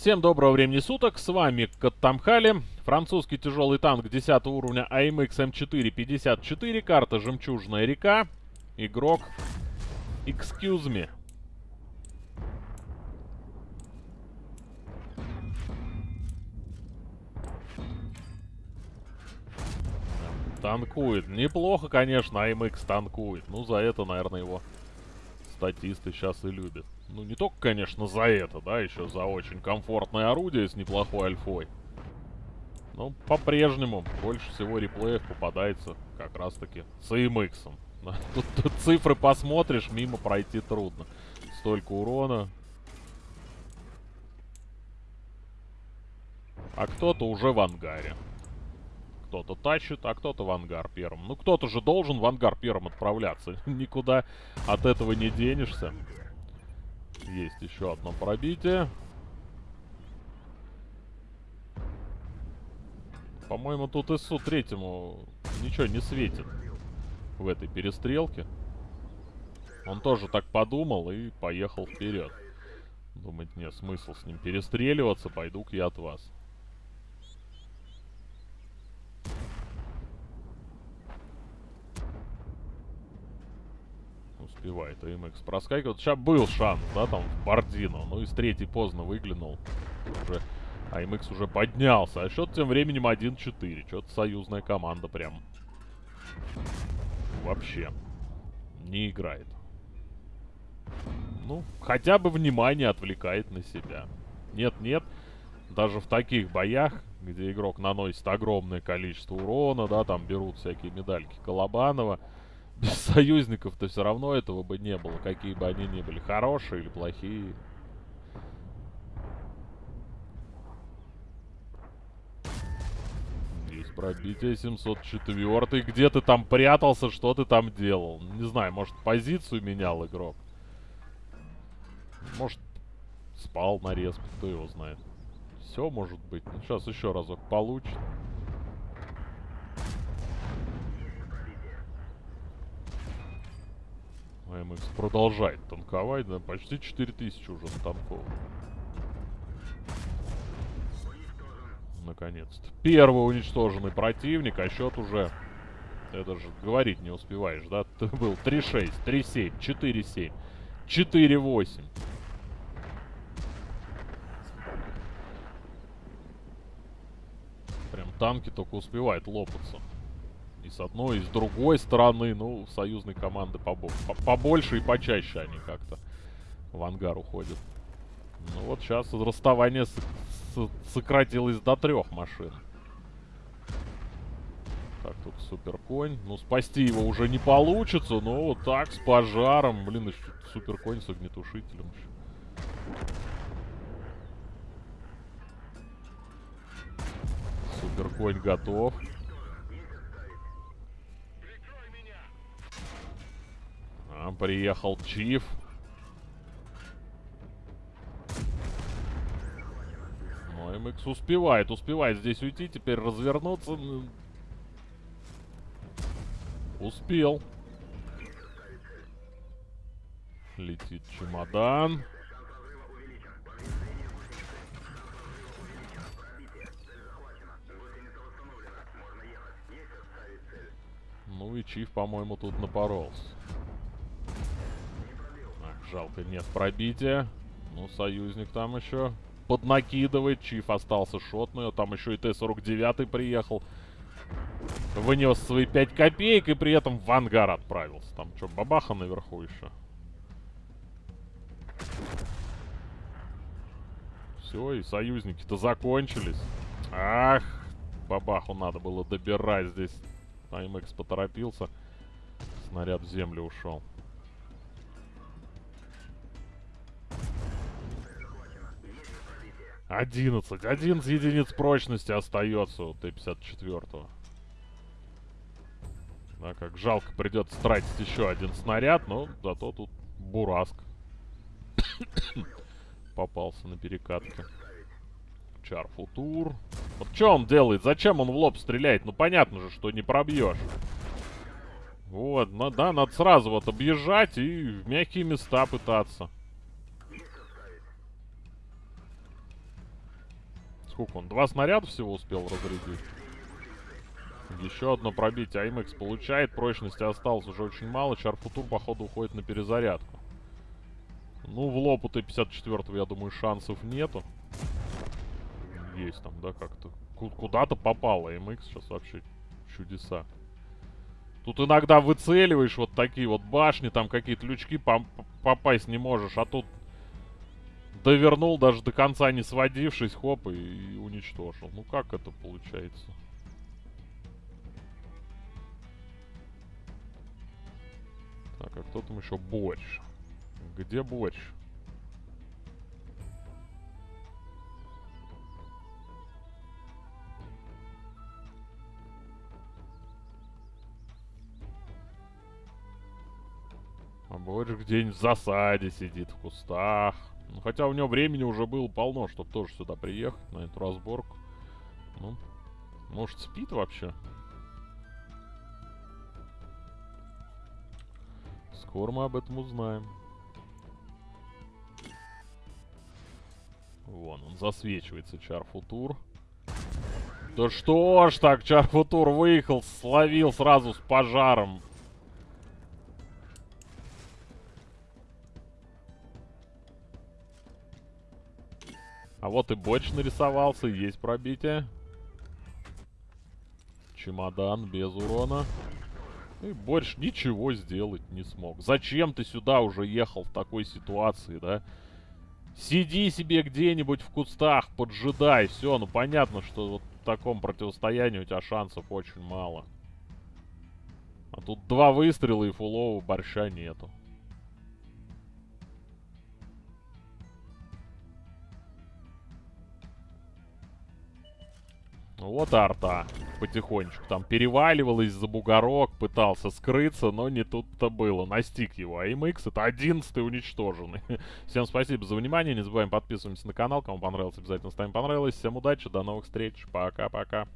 Всем доброго времени суток, с вами Каттамхали, французский тяжелый танк 10 уровня AMX M454, карта Жемчужная река, игрок Excuse me. Танкует. Неплохо, конечно, AMX танкует. Ну, за это, наверное, его статисты сейчас и любят. Ну, не только, конечно, за это, да, еще за очень комфортное орудие с неплохой альфой. Но по-прежнему больше всего реплеев попадается как раз-таки с AMX. Тут, тут цифры посмотришь, мимо пройти трудно. Столько урона. А кто-то уже в ангаре. Кто-то тащит, а кто-то в ангар первым. Ну, кто-то же должен в ангар первым отправляться. Никуда от этого не денешься. Есть еще одно пробитие. По-моему, тут ИСУ третьему ничего не светит в этой перестрелке. Он тоже так подумал и поехал вперед. Думать, нет, смысл с ним перестреливаться, пойду-ка я от вас. Успевает АМХ проскакивает. Сейчас был шанс, да, там в Бардино. Ну, из третьей поздно выглянул. Уже АМХ уже поднялся. А счет тем временем 1-4. Что-то союзная команда прям вообще не играет. Ну, хотя бы внимание отвлекает на себя. Нет-нет, даже в таких боях, где игрок наносит огромное количество урона, да, там берут всякие медальки Колобанова, без союзников-то все равно этого бы не было, какие бы они ни были, хорошие или плохие. Есть пробитие 704. Где ты там прятался, что ты там делал? Не знаю, может позицию менял игрок? Может спал на респе, кто его знает. Все может быть. Ну, сейчас еще разок получит. АМХ продолжает танковать, да, почти 4000 уже натанковал. Наконец-то. Первый уничтоженный противник, а счет уже... Это же говорить не успеваешь, да? Ты был 3-6, 3-7, 4-7, 4-8. Прям танки только успевают лопаться. С одной, и с другой стороны, ну, союзной команды побо побольше и почаще они как-то в ангар уходят. Ну вот сейчас расставание сократилось до трех машин. Так, тут супер конь. Ну, спасти его уже не получится, но вот так, с пожаром. Блин, еще супер конь с огнетушителем. Супер готов. Приехал Чиф. Ну, МХ успевает, успевает здесь уйти, теперь развернуться. Успел. Летит чемодан. Ну и Чиф, по-моему, тут напоролся. Жалко, нет пробития. Ну, союзник там еще поднакидывает. Чиф остался шотный. Там еще и Т-49 приехал. Вынес свои 5 копеек и при этом в ангар отправился. Там что, бабаха наверху еще? Все, и союзники-то закончились. Ах, бабаху надо было добирать здесь. АМХ поторопился. Снаряд в землю ушел. 11. 11 единиц прочности остается у Т-54. Да, как жалко придется тратить еще один снаряд, но зато тут Бураск попался на перекатке. Чарфутур. Вот что он делает? Зачем он в лоб стреляет? Ну понятно же, что не пробьешь. Вот, ну, да, надо сразу вот объезжать и в мягкие места пытаться. Сколько он? Два снаряда всего успел разрядить. Еще одно пробитие. АМХ получает. Прочности осталось уже очень мало. Чарфутур, походу, уходит на перезарядку. Ну, в лоб у Т-54, я думаю, шансов нету. Есть там, да, как-то. Куда-то попало. АМХ сейчас вообще чудеса. Тут иногда выцеливаешь вот такие вот башни, там какие-то лючки попасть не можешь, а тут довернул, даже до конца не сводившись, хоп, и, и уничтожил. Ну как это получается? Так, а кто там еще? Борщ. Где борщ? А борщ где-нибудь в засаде сидит, в кустах. Ну, хотя у него времени уже было полно, чтобы тоже сюда приехать, на эту разборку. Ну, может спит вообще? Скоро мы об этом узнаем. Вон, он засвечивается, Чарфутур. Да что ж так, Чарфутур выехал, словил сразу с пожаром. А вот и боч нарисовался, есть пробитие. Чемодан без урона. И больше ничего сделать не смог. Зачем ты сюда уже ехал в такой ситуации, да? Сиди себе где-нибудь в кустах, поджидай. Все, ну понятно, что вот в таком противостоянии у тебя шансов очень мало. А тут два выстрела и фулового борща нету. Вот арта потихонечку там переваливалась за бугорок, пытался скрыться, но не тут-то было. Настиг его. А МХ это 11 уничтоженный. Всем спасибо за внимание. Не забываем подписываться на канал. Кому понравилось, обязательно ставим понравилось. Всем удачи, до новых встреч. Пока-пока.